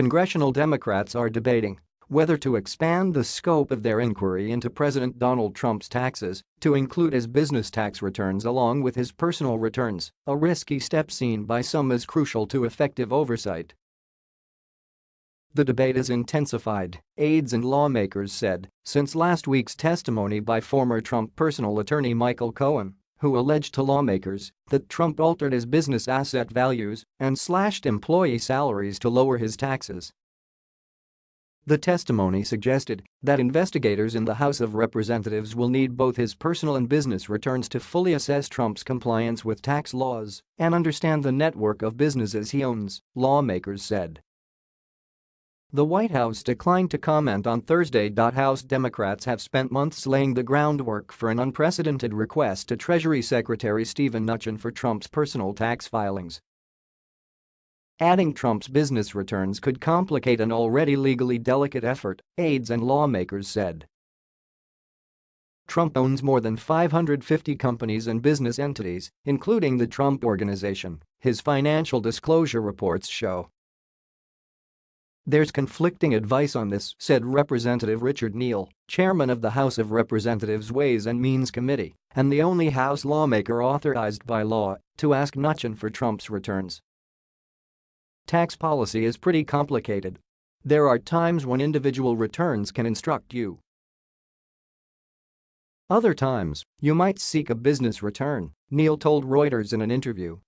congressional Democrats are debating whether to expand the scope of their inquiry into President Donald Trump's taxes to include his business tax returns along with his personal returns, a risky step seen by some as crucial to effective oversight. The debate has intensified, aides and lawmakers said, since last week's testimony by former Trump personal attorney Michael Cohen, who alleged to lawmakers that Trump altered his business asset values and slashed employee salaries to lower his taxes. The testimony suggested that investigators in the House of Representatives will need both his personal and business returns to fully assess Trump's compliance with tax laws and understand the network of businesses he owns, lawmakers said. The White House declined to comment on Thursday. House Democrats have spent months laying the groundwork for an unprecedented request to Treasury Secretary Steven Mnuchin for Trump's personal tax filings Adding Trump's business returns could complicate an already legally delicate effort, aides and lawmakers said. Trump owns more than 550 companies and business entities, including the Trump Organization, his financial disclosure reports show. There's conflicting advice on this, said Representative Richard Neal, chairman of the House of Representatives Ways and Means Committee and the only House lawmaker authorized by law to ask Mnuchin for Trump's returns. Tax policy is pretty complicated. There are times when individual returns can instruct you. Other times, you might seek a business return, Neal told Reuters in an interview.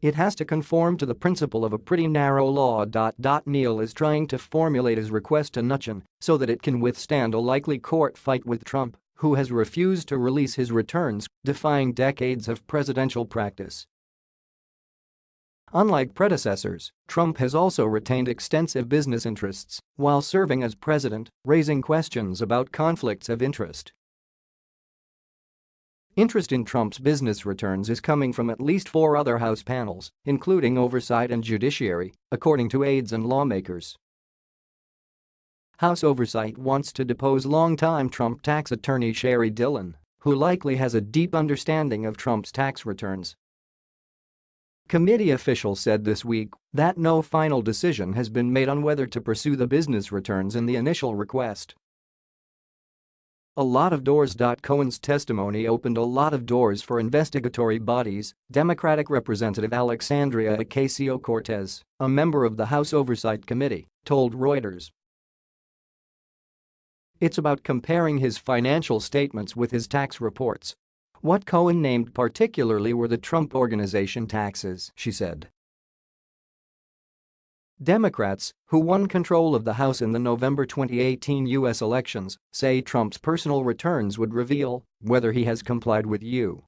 It has to conform to the principle of a pretty narrow law. Neal is trying to formulate his request to Mnuchin so that it can withstand a likely court fight with Trump, who has refused to release his returns, defying decades of presidential practice. Unlike predecessors, Trump has also retained extensive business interests while serving as president, raising questions about conflicts of interest. Interest in Trump's business returns is coming from at least four other House panels, including Oversight and Judiciary, according to aides and lawmakers. House Oversight wants to depose longtime Trump tax attorney Sheri Dillon, who likely has a deep understanding of Trump's tax returns Committee officials said this week that no final decision has been made on whether to pursue the business returns in the initial request. A lot of doors. Cohen's testimony opened a lot of doors for investigatory bodies, Democratic Representative Alexandria Ocasio-Cortez, a member of the House Oversight Committee, told Reuters. It's about comparing his financial statements with his tax reports what Cohen named particularly were the Trump Organization taxes, she said. Democrats, who won control of the House in the November 2018 U.S. elections, say Trump's personal returns would reveal whether he has complied with U.S.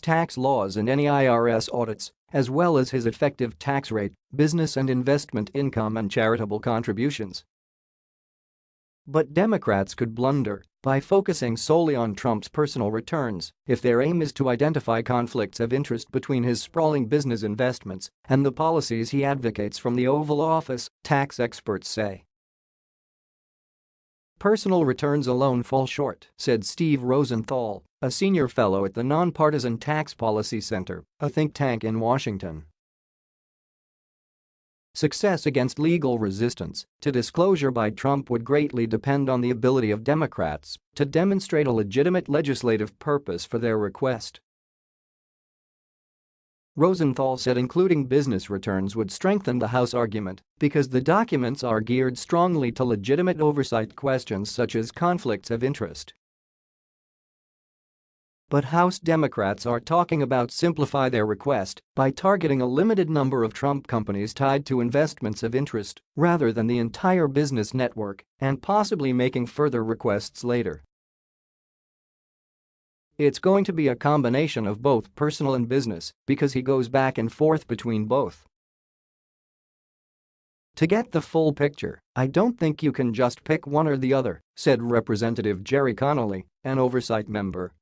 tax laws and any IRS audits, as well as his effective tax rate, business and investment income and charitable contributions. But Democrats could blunder by focusing solely on Trump's personal returns if their aim is to identify conflicts of interest between his sprawling business investments and the policies he advocates from the Oval Office, tax experts say. Personal returns alone fall short, said Steve Rosenthal, a senior fellow at the Nonpartisan Tax Policy Center, a think tank in Washington. Success against legal resistance to disclosure by Trump would greatly depend on the ability of Democrats to demonstrate a legitimate legislative purpose for their request. Rosenthal said including business returns would strengthen the House argument because the documents are geared strongly to legitimate oversight questions such as conflicts of interest. But House Democrats are talking about simplify their request by targeting a limited number of Trump companies tied to investments of interest rather than the entire business network and possibly making further requests later. It's going to be a combination of both personal and business because he goes back and forth between both. To get the full picture, I don't think you can just pick one or the other, said Representative Gerry Connolly, an oversight member